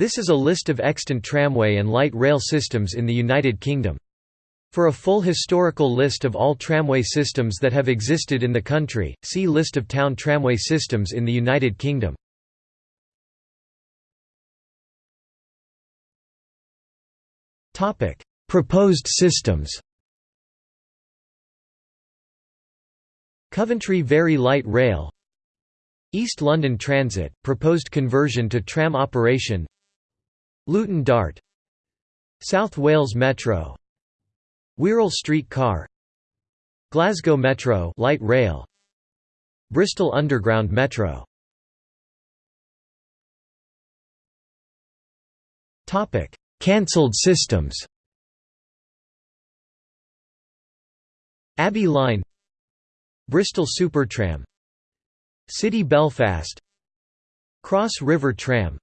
This is a list of extant tramway and light rail systems in the United Kingdom. For a full historical list of all tramway systems that have existed in the country, see List of town tramway systems in the United Kingdom. Proposed systems Coventry Very Light Rail East London Transit, proposed conversion to tram operation Luton Dart South Wales Metro Wirral Street Car Glasgow Metro light rail Bristol Underground Metro. Topic. Cancelled systems. Abbey Line Bristol Supertram City Belfast Cross River Tram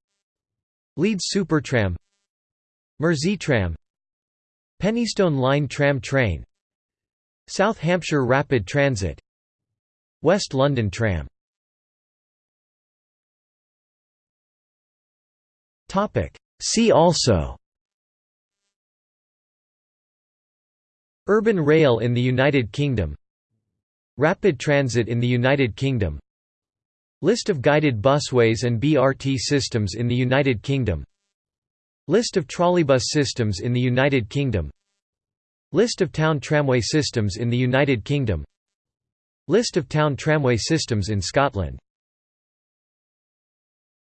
Leeds Supertram Merseytram Penistone Line tram train South Hampshire Rapid Transit West London Tram. See also Urban rail in the United Kingdom Rapid transit in the United Kingdom List of guided busways and BRT systems in the United Kingdom. List of trolleybus systems in the United Kingdom. List of town tramway systems in the United Kingdom. List of town tramway systems in Scotland